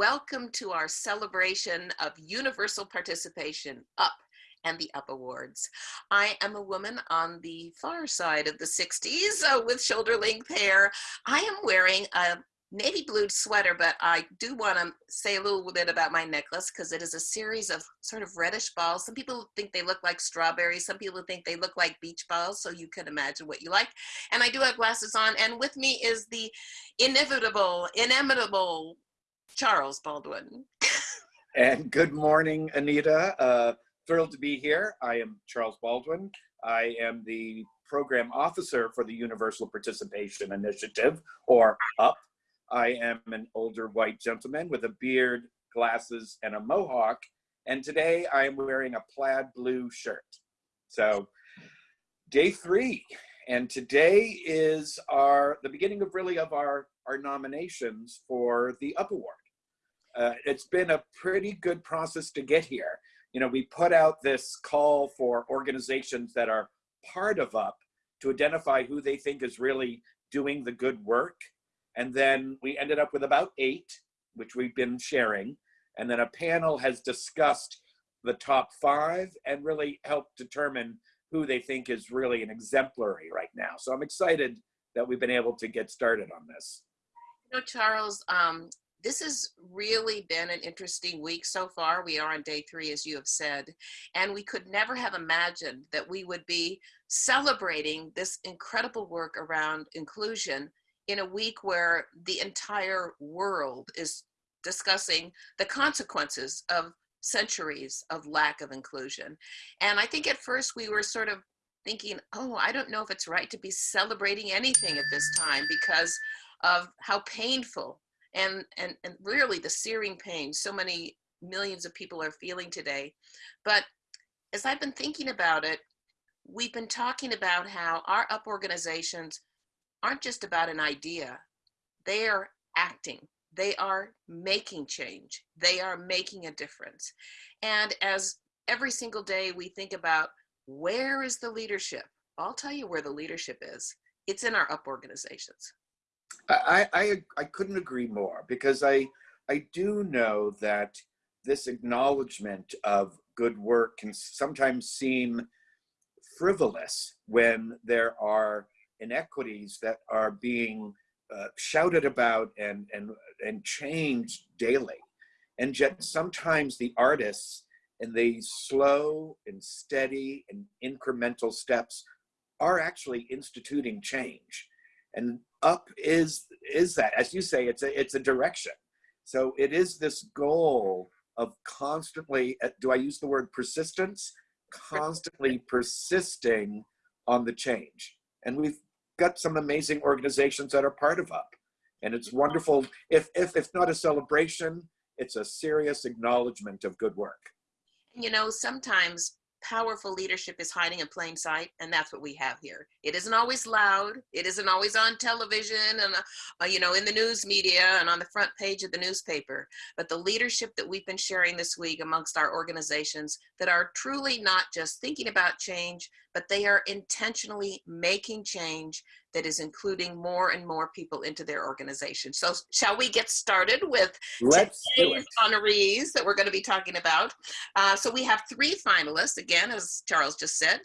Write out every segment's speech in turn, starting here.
welcome to our celebration of universal participation, UP and the UP Awards. I am a woman on the far side of the 60s uh, with shoulder length hair. I am wearing a navy blue sweater, but I do want to say a little bit about my necklace because it is a series of sort of reddish balls. Some people think they look like strawberries. Some people think they look like beach balls. So you can imagine what you like. And I do have glasses on. And with me is the inevitable, inimitable Charles Baldwin. and good morning, Anita. Uh, thrilled to be here. I am Charles Baldwin. I am the program officer for the Universal Participation Initiative, or UP. I am an older white gentleman with a beard, glasses, and a mohawk. And today I am wearing a plaid blue shirt. So day three. And today is our the beginning of really of our, our nominations for the UP Award. Uh, it's been a pretty good process to get here. You know, we put out this call for organizations that are part of UP to identify who they think is really doing the good work and then we ended up with about eight, which we've been sharing. And then a panel has discussed the top five and really helped determine who they think is really an exemplary right now. So I'm excited that we've been able to get started on this. You know, Charles, um, this has really been an interesting week so far. We are on day three, as you have said, and we could never have imagined that we would be celebrating this incredible work around inclusion in a week where the entire world is discussing the consequences of centuries of lack of inclusion. And I think at first we were sort of thinking, oh, I don't know if it's right to be celebrating anything at this time because of how painful and, and, and really the searing pain so many millions of people are feeling today. But as I've been thinking about it, we've been talking about how our UP organizations aren't just about an idea. They are acting. They are making change. They are making a difference. And as every single day we think about where is the leadership, I'll tell you where the leadership is. It's in our UP organizations. I, I, I couldn't agree more because I, I do know that this acknowledgement of good work can sometimes seem frivolous when there are inequities that are being uh, shouted about and, and, and changed daily. And yet sometimes the artists in these slow and steady and incremental steps are actually instituting change. And up is, is that, as you say, it's a, it's a direction. So it is this goal of constantly, uh, do I use the word persistence? Constantly persisting on the change. And we've got some amazing organizations that are part of UP. And it's wonderful. If, if it's not a celebration, it's a serious acknowledgement of good work. You know, sometimes powerful leadership is hiding in plain sight and that's what we have here. It isn't always loud. It isn't always on television and uh, you know in the news media and on the front page of the newspaper. But the leadership that we've been sharing this week amongst our organizations that are truly not just thinking about change but they are intentionally making change that is including more and more people into their organization. So shall we get started with Let's today's honorees that we're going to be talking about? Uh, so we have three finalists, again, as Charles just said,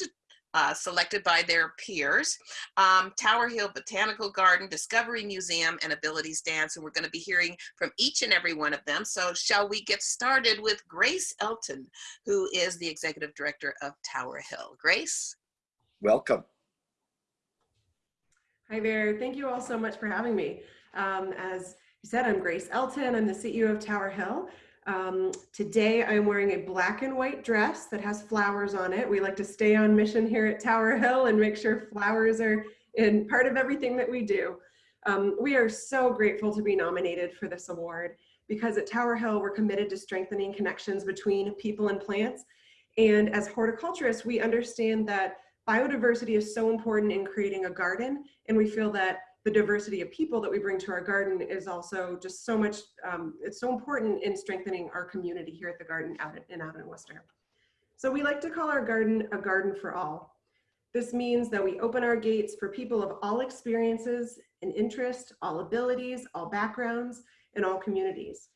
uh, selected by their peers. Um, Tower Hill Botanical Garden, Discovery Museum, and Abilities Dance. And we're going to be hearing from each and every one of them. So shall we get started with Grace Elton, who is the Executive Director of Tower Hill. Grace? Welcome. Hi there. Thank you all so much for having me. Um, as you said, I'm Grace Elton. I'm the CEO of Tower Hill. Um, today I'm wearing a black and white dress that has flowers on it. We like to stay on mission here at Tower Hill and make sure flowers are in part of everything that we do. Um, we are so grateful to be nominated for this award because at Tower Hill we're committed to strengthening connections between people and plants. And as horticulturists, we understand that biodiversity is so important in creating a garden and we feel that the diversity of people that we bring to our garden is also just so much, um, it's so important in strengthening our community here at the garden out in, out in Worcester. So we like to call our garden a garden for all. This means that we open our gates for people of all experiences and interest, all abilities, all backgrounds, and all communities.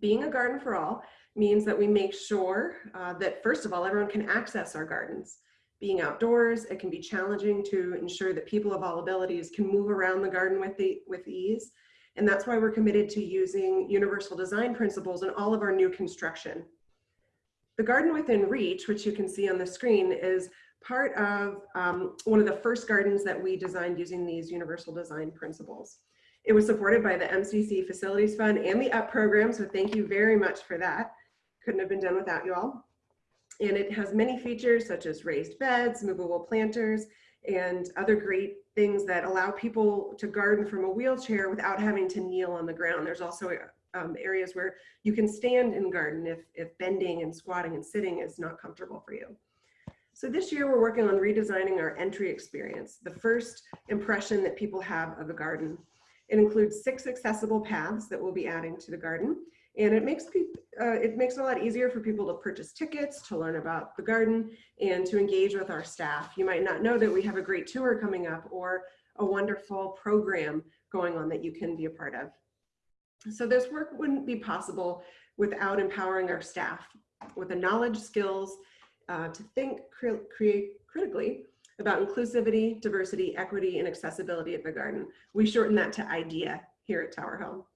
Being a garden for all means that we make sure uh, that first of all, everyone can access our gardens. Being outdoors, it can be challenging to ensure that people of all abilities can move around the garden with, the, with ease. And that's why we're committed to using universal design principles in all of our new construction. The Garden Within Reach, which you can see on the screen, is part of um, one of the first gardens that we designed using these universal design principles. It was supported by the MCC Facilities Fund and the UP program, so thank you very much for that. Couldn't have been done without you all. And it has many features such as raised beds, movable planters, and other great things that allow people to garden from a wheelchair without having to kneel on the ground. There's also um, areas where you can stand and garden if, if bending and squatting and sitting is not comfortable for you. So this year we're working on redesigning our entry experience, the first impression that people have of a garden. It includes six accessible paths that we'll be adding to the garden. And it makes people, uh, it makes it a lot easier for people to purchase tickets, to learn about the garden, and to engage with our staff. You might not know that we have a great tour coming up or a wonderful program going on that you can be a part of. So this work wouldn't be possible without empowering our staff with the knowledge, skills, uh, to think, cre create critically about inclusivity, diversity, equity, and accessibility at the garden. We shorten that to IDEA here at Tower Hill.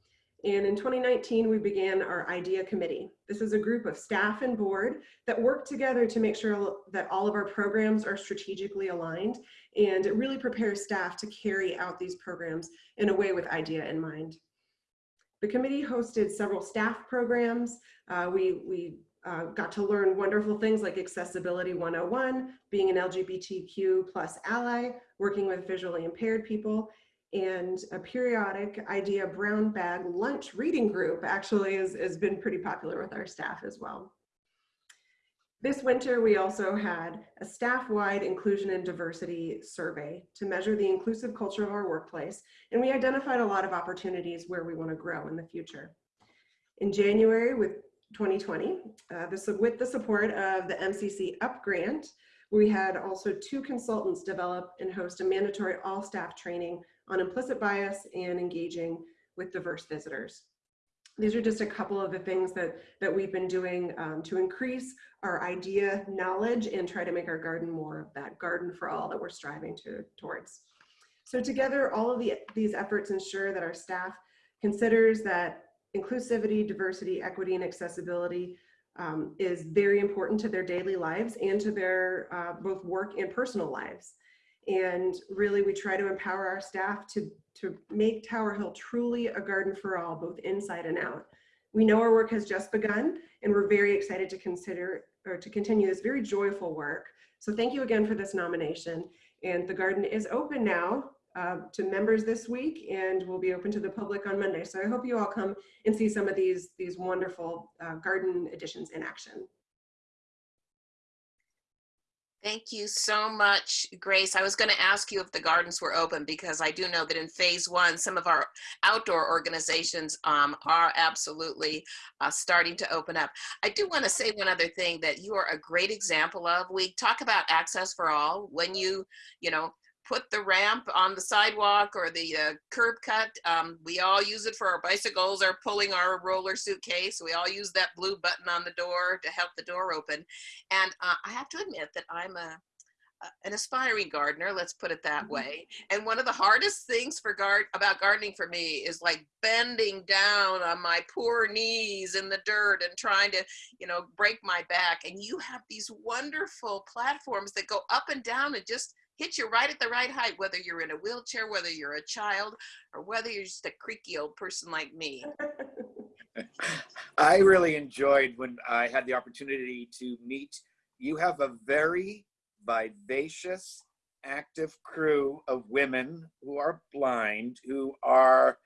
And in 2019, we began our IDEA committee. This is a group of staff and board that work together to make sure that all of our programs are strategically aligned. And it really prepares staff to carry out these programs in a way with IDEA in mind. The committee hosted several staff programs. Uh, we we uh, got to learn wonderful things like Accessibility 101, being an LGBTQ plus ally, working with visually impaired people, and a periodic idea brown bag lunch reading group actually has been pretty popular with our staff as well. This winter, we also had a staff-wide inclusion and diversity survey to measure the inclusive culture of our workplace, and we identified a lot of opportunities where we want to grow in the future. In January with 2020, uh, this, with the support of the MCC UP grant, we had also two consultants develop and host a mandatory all-staff training on implicit bias and engaging with diverse visitors. These are just a couple of the things that, that we've been doing um, to increase our idea knowledge and try to make our garden more of that garden for all that we're striving to, towards. So together, all of the, these efforts ensure that our staff considers that inclusivity, diversity, equity, and accessibility um, is very important to their daily lives and to their uh, both work and personal lives. And really, we try to empower our staff to, to make Tower Hill truly a garden for all, both inside and out. We know our work has just begun, and we're very excited to consider or to continue this very joyful work. So thank you again for this nomination. And the garden is open now uh, to members this week and will be open to the public on Monday. So I hope you all come and see some of these, these wonderful uh, garden additions in action. Thank you so much, Grace. I was going to ask you if the gardens were open because I do know that in phase one, some of our outdoor organizations um, are absolutely uh, starting to open up. I do want to say one other thing that you are a great example of. We talk about access for all. When you, you know, put the ramp on the sidewalk or the uh, curb cut. Um, we all use it for our bicycles or pulling our roller suitcase. We all use that blue button on the door to help the door open. And uh, I have to admit that I'm a, an aspiring gardener, let's put it that mm-hmm. way. And one of the hardest things for guard about gardening for me is like bending down on my poor knees in the dirt and trying to, you know, break my back. And you have these wonderful platforms that go up and down and just hit you right at the right height, whether you're in a wheelchair, whether you're a child, or whether you're just a creaky old person like me. I really enjoyed when I had the opportunity to meet. You have a very vivacious, active crew of women who are blind, who are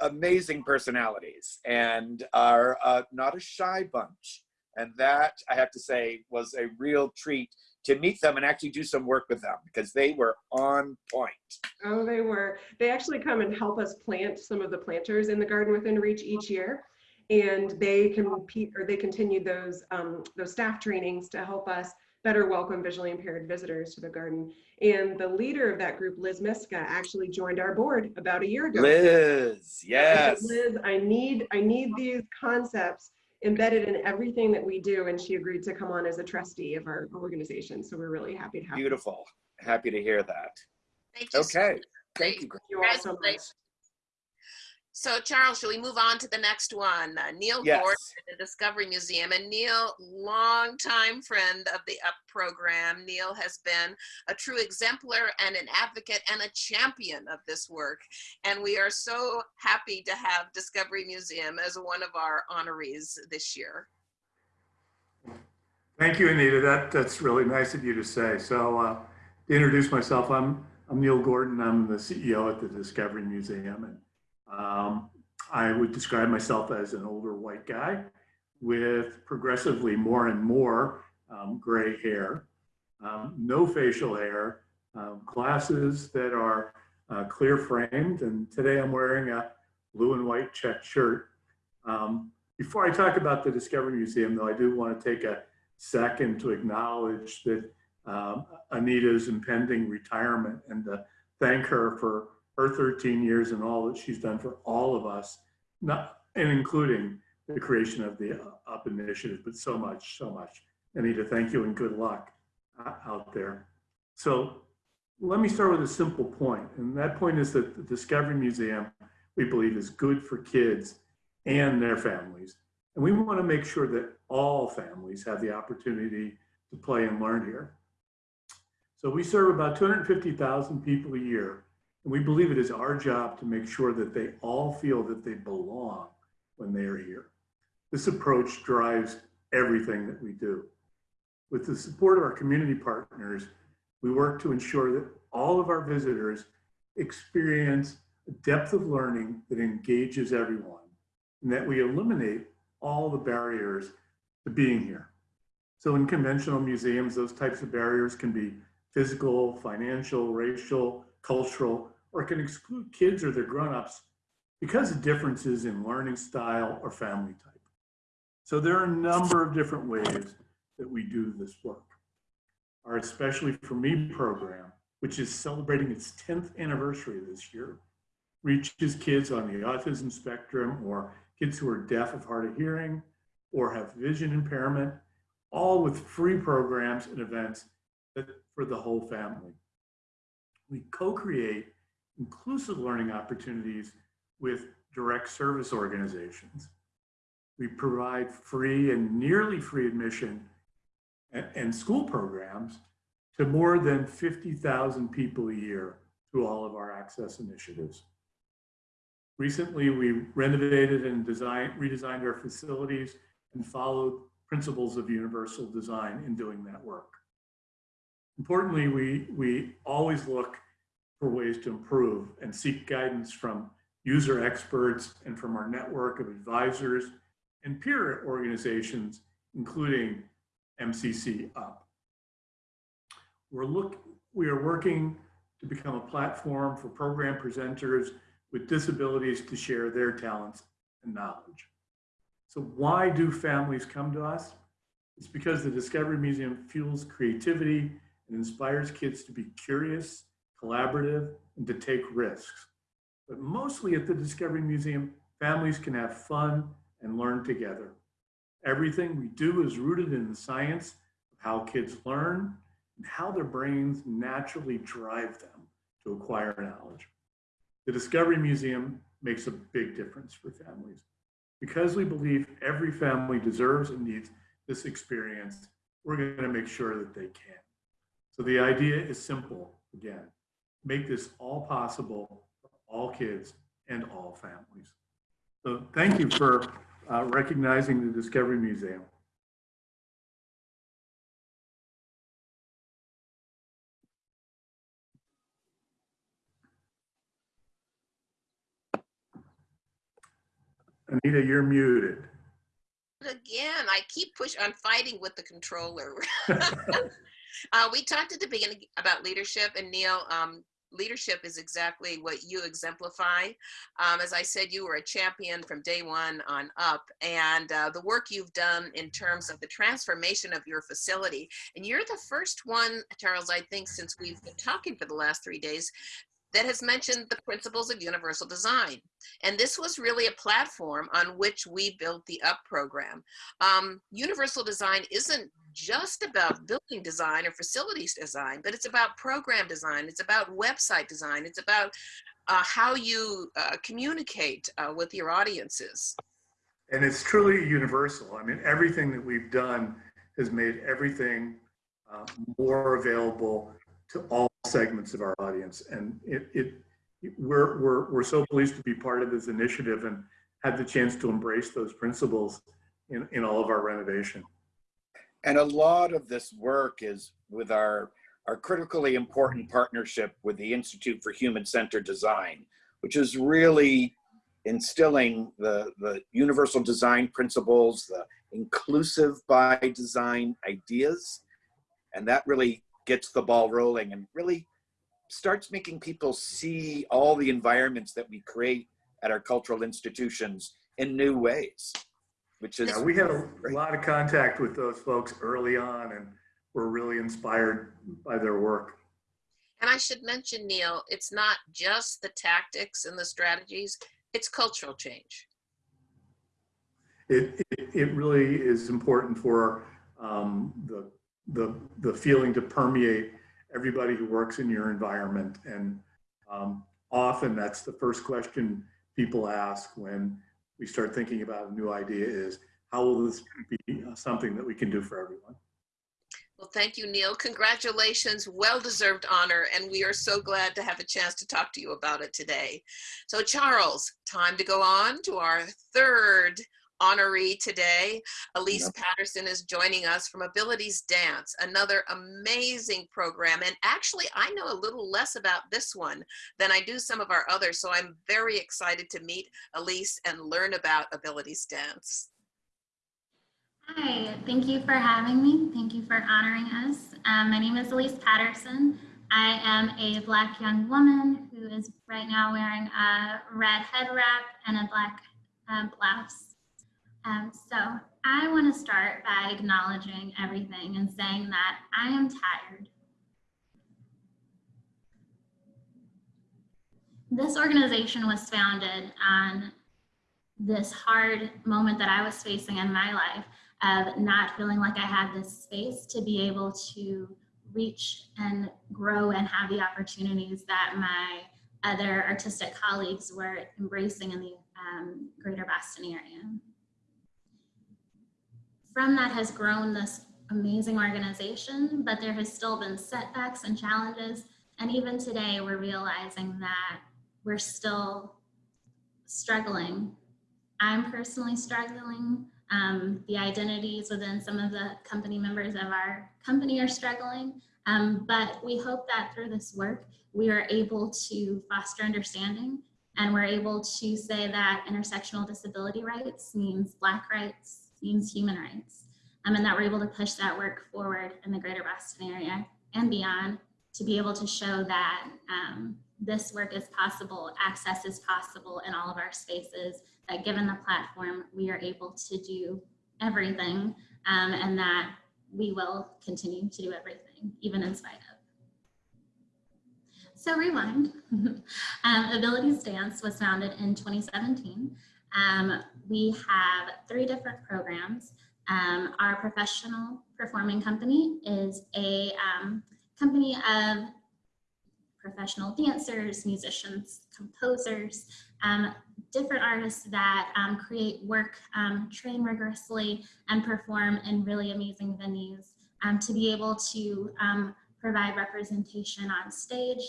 amazing personalities and are uh, not a shy bunch. And that, I have to say, was a real treat to meet them and actually do some work with them because they were on point. Oh, they were. They actually come and help us plant some of the planters in the garden within reach each year. And they compete or they continued those um, those staff trainings to help us better welcome visually impaired visitors to the garden. And the leader of that group, Liz Miska, actually joined our board about a year ago. Liz, yes. Liz, I need, I need these concepts embedded in everything that we do. And she agreed to come on as a trustee of our organization. So we're really happy to have her. Beautiful. Happy to hear that. Thank you. so Okay. much. Thank you. Thank you all so much. Congratulations. So Charles, shall we move on to the next one? Uh, Neil Yes. Gordon at the Discovery Museum. And Neil, longtime friend of the UP program. Neil has been a true exemplar and an advocate and a champion of this work. And we are so happy to have Discovery Museum as one of our honorees this year. Thank you, Anita. That, that's really nice of you to say. So uh, to introduce myself, I'm, I'm Neil Gordon. I'm the CEO at the Discovery Museum. And um, I would describe myself as an older white guy with progressively more and more um, gray hair, um, no facial hair, um, glasses that are uh, clear framed. And today I'm wearing a blue and white checked shirt. Um, before I talk about the Discovery Museum, though, I do want to take a second to acknowledge that um, Anita's impending retirement and to thank her for her 13 years and all that she's done for all of us, not and including the creation of the UP initiative, but so much, so much. Anita, thank you and good luck uh, out there. So let me start with a simple point, and that point is that the Discovery Museum, we believe, is good for kids and their families. And we want to make sure that all families have the opportunity to play and learn here. So we serve about 250,000 people a year, and we believe it is our job to make sure that they all feel that they belong when they are here. This approach drives everything that we do. With the support of our community partners, we work to ensure that all of our visitors experience a depth of learning that engages everyone and that we eliminate all the barriers to being here. So in conventional museums, those types of barriers can be physical, financial, racial, cultural, or can exclude kids or their grown-ups because of differences in learning style or family type. So there are a number of different ways that we do this work. Our Especially For Me program, which is celebrating its 10th anniversary this year, reaches kids on the autism spectrum or kids who are deaf of hard of hearing or have vision impairment, all with free programs and events that, for the whole family. We co-create inclusive learning opportunities with direct service organizations. We provide free and nearly free admission and, school programs to more than 50,000 people a year through all of our access initiatives. Recently, we renovated and designed, redesigned our facilities and followed principles of universal design in doing that work. Importantly, we, we always look for ways to improve and seek guidance from user experts and from our network of advisors and peer organizations, including MCC UP. We're look, we are working to become a platform for program presenters with disabilities to share their talents and knowledge. So why do families come to us? It's because the Discovery Museum fuels creativity and inspires kids to be curious, collaborative, and to take risks. But mostly at the Discovery Museum, families can have fun and learn together. Everything we do is rooted in the science of how kids learn and how their brains naturally drive them to acquire knowledge. The Discovery Museum makes a big difference for families. Because we believe every family deserves and needs this experience, we're going to make sure that they can. So the idea is simple again make this all possible for all kids and all families. So thank you for uh, recognizing the Discovery Museum. Anita, you're muted. Again, I keep push. I'm fighting with the controller. uh, we talked at the beginning about leadership, and Neil, um, leadership is exactly what you exemplify. Um, as I said, you were a champion from day one on up, and uh, the work you've done in terms of the transformation of your facility. And you're the first one, Charles, I think, since we've been talking for the last three days, that has mentioned the principles of universal design. And this was really a platform on which we built the UP program. Um, universal design isn't just about building design or facilities design, but it's about program design, it's about website design, it's about uh, how you uh, communicate uh, with your audiences. And it's truly universal. I mean, everything that we've done has made everything uh, more available to all segments of our audience. And it, it we're, we're, we're so pleased to be part of this initiative and had the chance to embrace those principles in, in all of our renovation. And a lot of this work is with our, our critically important partnership with the Institute for Human Centered Design, which is really instilling the, the universal design principles, the inclusive by design ideas. And that really gets the ball rolling and really starts making people see all the environments that we create at our cultural institutions in new ways, which is Yeah, we had a lot of contact with those folks early on and we're really inspired by their work. And I should mention, Neil, it's not just the tactics and the strategies, it's cultural change. It, it, it really is important for um, the, the, the feeling to permeate everybody who works in your environment. And um, often that's the first question people ask when we start thinking about a new idea is, how will this be something that we can do for everyone? Well, thank you, Neil. Congratulations, well-deserved honor, and we are so glad to have a chance to talk to you about it today. So Charles, time to go on to our third honoree today. Ellice Yep. Patterson is joining us from Abilities Dance, another amazing program. And actually, I know a little less about this one than I do some of our others, so I'm very excited to meet Ellice and learn about Abilities Dance. Hi, thank you for having me. Thank you for honoring us. Um, my name is Ellice Patterson. I am a Black young woman who is right now wearing a red head wrap and a black uh, blouse. Um, so I want to start by acknowledging everything and saying that I am tired. This organization was founded on this hard moment that I was facing in my life of not feeling like I had this space to be able to reach and grow and have the opportunities that my other artistic colleagues were embracing in the um, greater Boston area. From that has grown this amazing organization, but there has still been setbacks and challenges. And even today, we're realizing that we're still struggling. I'm personally struggling um, the identities within some of the company members of our company are struggling, um, but we hope that through this work, we are able to foster understanding and we're able to say that intersectional disability rights means Black rights, means human rights, um, and that we're able to push that work forward in the greater Boston area and beyond to be able to show that um, this work is possible, access is possible in all of our spaces, that given the platform, we are able to do everything um, and that we will continue to do everything, even in spite of. So rewind. um, Abilities Dance was founded in 2017. Um, we have three different programs. Um, our professional performing company is a um, company of professional dancers, musicians, composers, um, different artists that um, create work, um, train rigorously, and perform in really amazing venues to be able to provide representation on stage,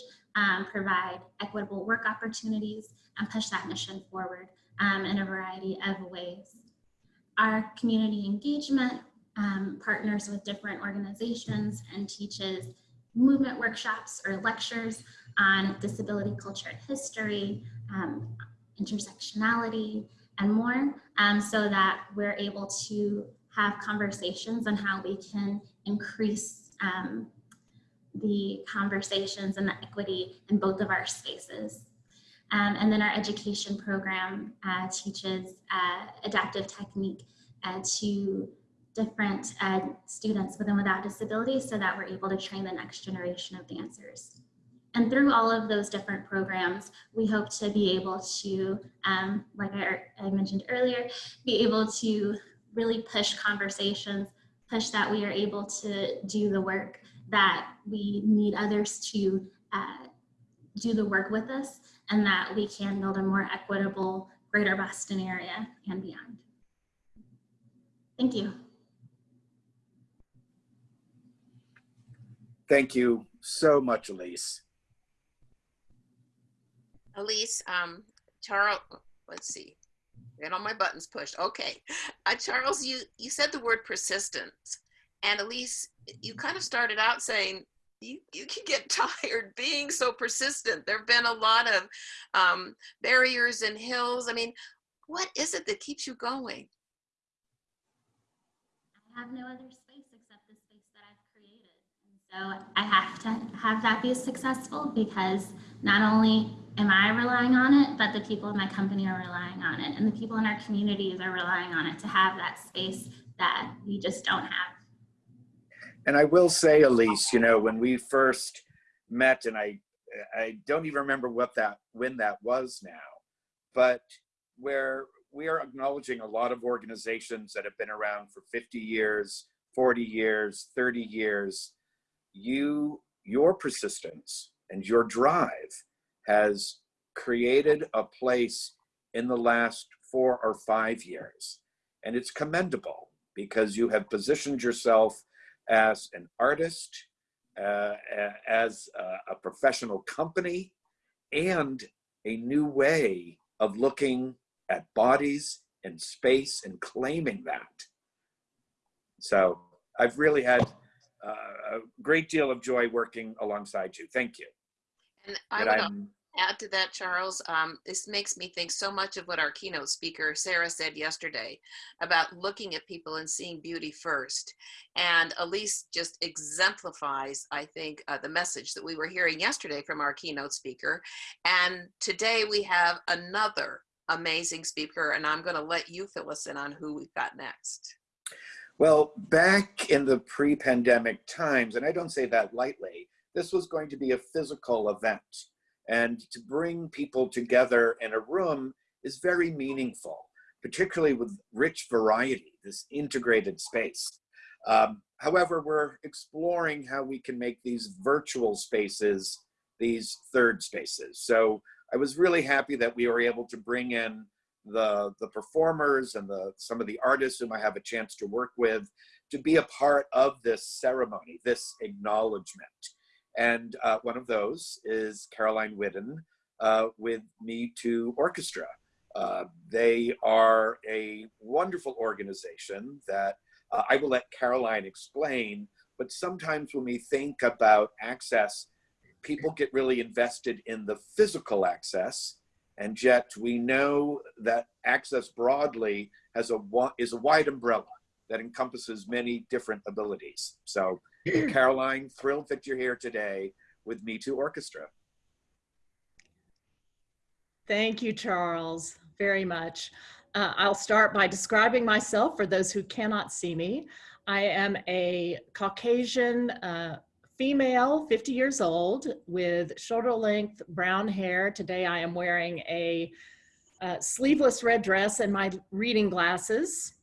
provide equitable work opportunities, and push that mission forward in a variety of ways. Our community engagement partners with different organizations and teaches movement workshops or lectures on disability culture and history, um, intersectionality, and more, um, so that we're able to have conversations on how we can increase um, the conversations and the equity in both of our spaces. Um, and then our education program uh, teaches uh, adaptive technique uh, to different uh, students with and without disabilities so that we're able to train the next generation of dancers. And through all of those different programs, we hope to be able to, um, like I, I mentioned earlier, be able to really push conversations, push that we are able to do the work that we need others to uh, do the work with us and that we can build a more equitable greater Boston area and beyond. Thank you. Thank you so much, Ellice. Ellice, um, Charles, let's see. Get all my buttons pushed. Okay. Uh, Charles, you, you said the word persistence. And Ellice, you kind of started out saying you, you can get tired being so persistent. There have been a lot of um, barriers and hills. I mean, what is it that keeps you going? I have no other space except the space that I've created. And so I have to have that be successful because not only am I relying on it, but the people in my company are relying on it and the people in our communities are relying on it to have that space that we just don't have. And I will say, Ellice, you know, when we first met, and I, I don't even remember what that, when that was now, but where we are acknowledging a lot of organizations that have been around for 50 years, 40 years, 30 years, you, your persistence and your drive has created a place in the last four or five years. And it's commendable because you have positioned yourself as an artist, uh, as a, a professional company, and a new way of looking at bodies and space and claiming that. So I've really had uh, a great deal of joy working alongside you. Thank you. And I That would I'm- add to that, Charles, um, this makes me think so much of what our keynote speaker, Sarah, said yesterday about looking at people and seeing beauty first. And Ellice just exemplifies, I think, uh, the message that we were hearing yesterday from our keynote speaker. And today we have another amazing speaker, and I'm going to let you fill us in on who we've got next. Well, back in the pre-pandemic times, and I don't say that lightly, this was going to be a physical event. And to bring people together in a room is very meaningful, particularly with rich variety, this integrated space. Um, however, we're exploring how we can make these virtual spaces these third spaces. So I was really happy that we were able to bring in the, the performers and the, some of the artists whom I have a chance to work with to be a part of this ceremony, this acknowledgement. And uh, one of those is Caroline Whiddon uh, with Me Too Orchestra. Uh, they are a wonderful organization that uh, I will let Caroline explain, but sometimes when we think about access, people get really invested in the physical access, and yet we know that access broadly has a is a wide umbrella that encompasses many different abilities. So Caroline, thrilled that you're here today with Me Too Orchestra. Thank you, Charles, very much. Uh, I'll start by describing myself for those who cannot see me. I am a Caucasian uh, female, 50 years old, with shoulder length brown hair. Today I am wearing a uh, sleeveless red dress and my reading glasses.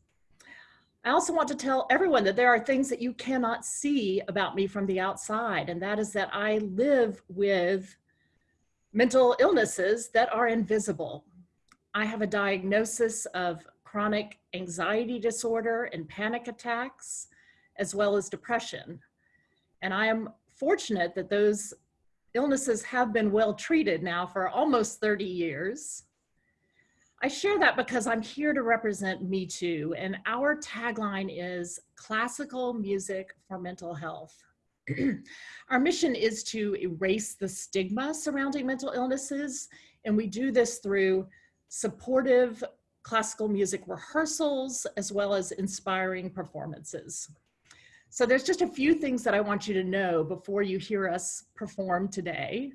I also want to tell everyone that there are things that you cannot see about me from the outside, and that is that I live with mental illnesses that are invisible. I have a diagnosis of chronic anxiety disorder and panic attacks, as well as depression. And I am fortunate that those illnesses have been well treated now for almost 30 years. I share that because I'm here to represent Me Too, and our tagline is classical music for mental health. our mission is to erase the stigma surrounding mental illnesses, and we do this through supportive classical music rehearsals as well as inspiring performances. So there's just a few things that I want you to know before you hear us perform today.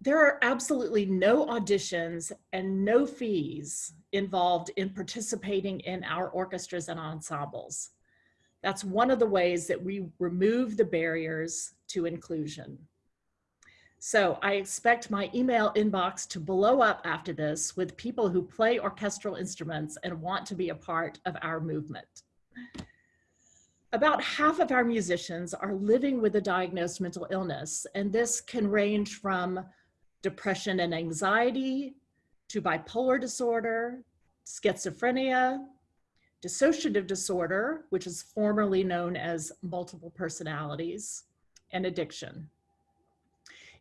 There are absolutely no auditions and no fees involved in participating in our orchestras and ensembles. That's one of the ways that we remove the barriers to inclusion. So I expect my email inbox to blow up after this with people who play orchestral instruments and want to be a part of our movement. About half of our musicians are living with a diagnosed mental illness, and this can range from depression and anxiety to bipolar disorder, schizophrenia, dissociative disorder, which is formerly known as multiple personalities, and addiction.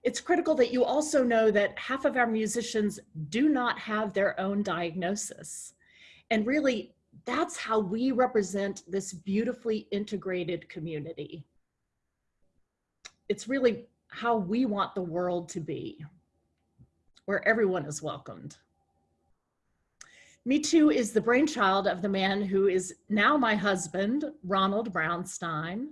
It's critical that you also know that half of our musicians do not have their own diagnosis. And really, that's how we represent this beautifully integrated community. It's really how we want the world to be, where everyone is welcomed. Me Too is the brainchild of the man who is now my husband, Ronald Braunstein.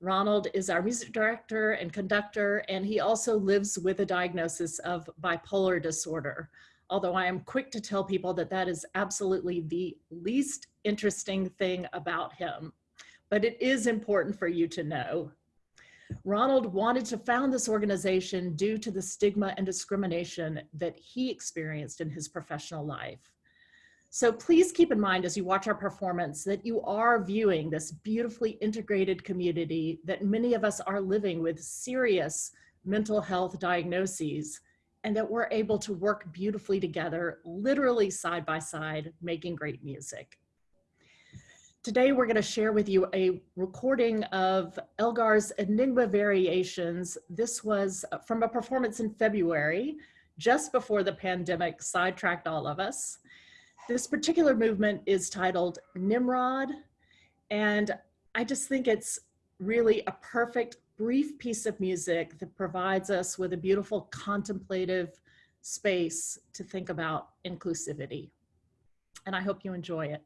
Ronald is our music director and conductor, and he also lives with a diagnosis of bipolar disorder. Although I am quick to tell people that that is absolutely the least interesting thing about him, but it is important for you to know. Ronald wanted to found this organization due to the stigma and discrimination that he experienced in his professional life. So please keep in mind as you watch our performance that you are viewing this beautifully integrated community that many of us are living with serious mental health diagnoses and that we're able to work beautifully together, literally side by side, making great music. Today, we're gonna share with you a recording of Elgar's Enigma Variations. This was uh, from a performance in February, just before the pandemic sidetracked all of us. This particular movement is titled Nimrod, and I just think it's really a perfect brief piece of music that provides us with a beautiful contemplative space to think about inclusivity. And I hope you enjoy it.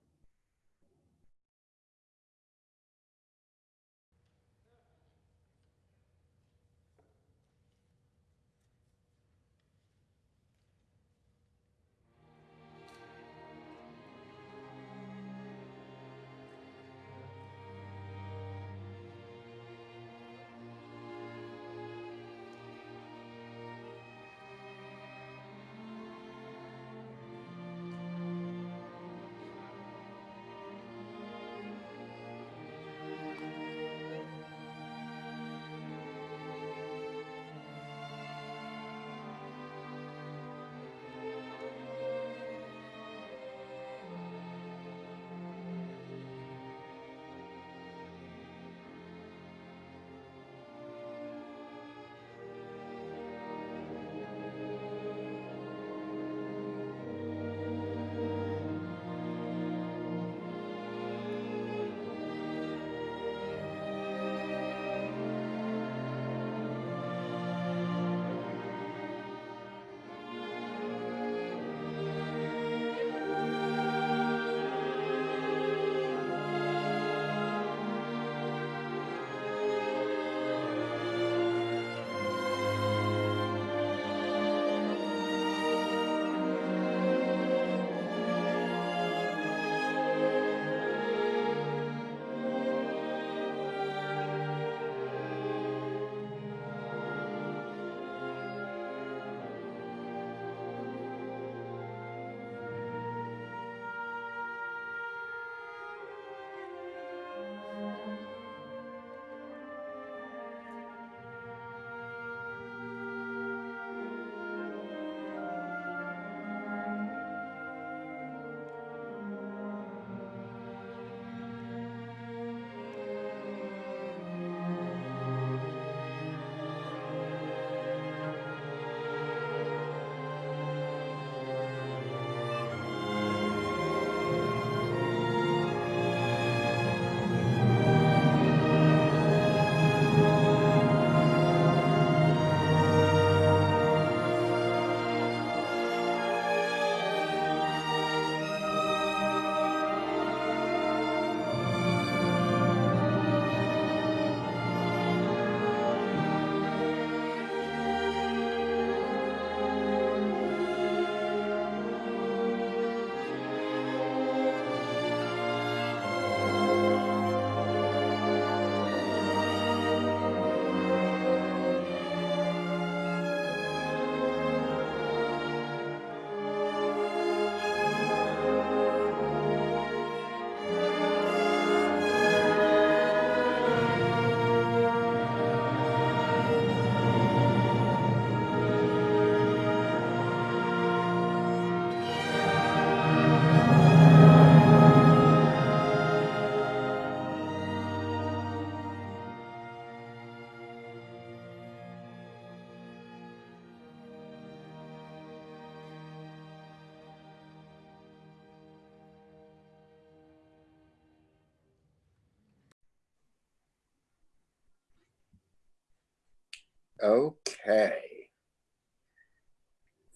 Okay.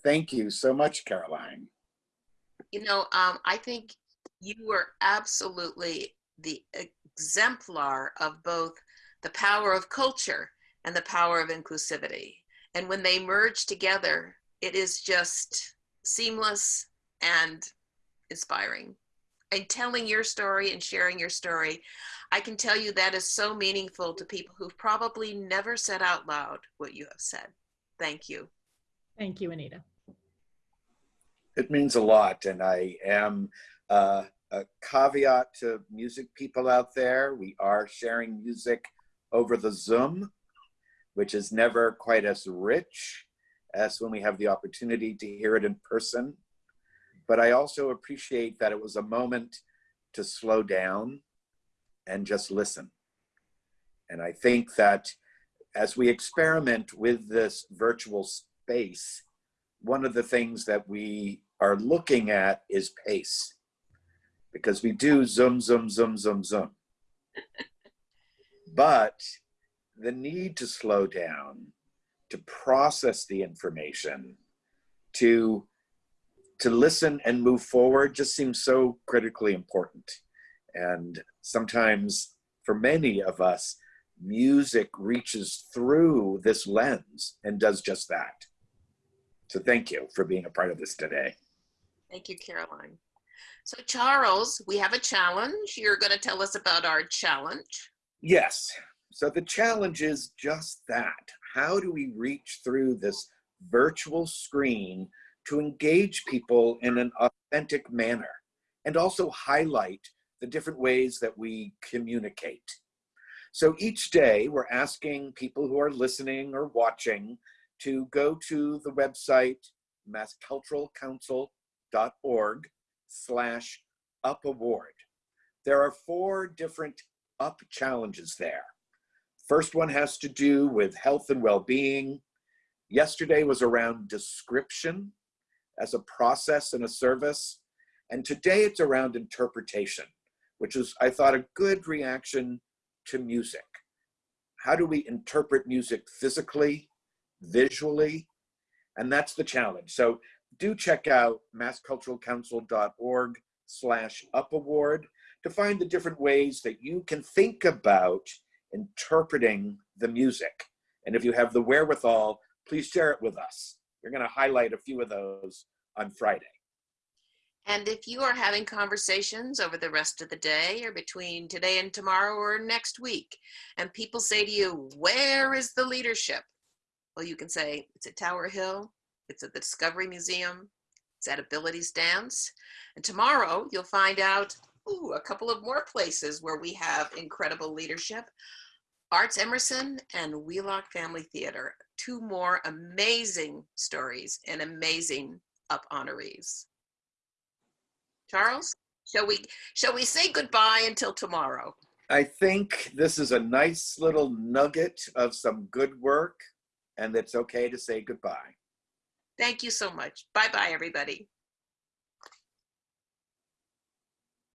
Thank you so much, Caroline. You know, um, I think you were absolutely the exemplar of both the power of culture and the power of inclusivity. And when they merge together, it is just seamless and inspiring. And telling your story and sharing your story, I can tell you that is so meaningful to people who've probably never said out loud what you have said. Thank you. Thank you, Anita. It means a lot, and I am uh, a caveat to music people out there. We are sharing music over the Zoom, which is never quite as rich as when we have the opportunity to hear it in person. But I also appreciate that it was a moment to slow down and just listen. And I think that as we experiment with this virtual space, one of the things that we are looking at is pace because we do zoom, zoom, zoom, zoom, zoom. but the need to slow down, to process the information, to to listen and move forward just seems so critically important. And sometimes for many of us, music reaches through this lens and does just that. So thank you for being a part of this today. Thank you, Caroline. So Charles, we have a challenge. You're going to tell us about our challenge. Yes. So the challenge is just that. How do we reach through this virtual screen to engage people in an authentic manner and also highlight the different ways that we communicate? So each day we're asking people who are listening or watching to go to the website massculturalcouncil.org slash up award. There are four different up challenges there. First one has to do with health and well-being. Yesterday was around description as a process and a service. And today it's around interpretation, which is, I thought, a good reaction to music. How do we interpret music physically, visually? And that's the challenge. So do check out massculturalcouncil.org slash upaward to find the different ways that you can think about interpreting the music. And if you have the wherewithal, please share it with us. We're going to highlight a few of those on Friday. And if you are having conversations over the rest of the day or between today and tomorrow or next week, and people say to you, Where is the leadership? Well, you can say, It's at Tower Hill, it's at the Discovery Museum, it's at Abilities Dance. And tomorrow you'll find out ooh, a couple of more places where we have incredible leadership. Arts Emerson and Wheelock Family Theater, two more amazing stories and amazing up honorees. Charles, shall we shall we say goodbye until tomorrow? I think this is a nice little nugget of some good work, and it's okay to say goodbye. Thank you so much. Bye bye, everybody.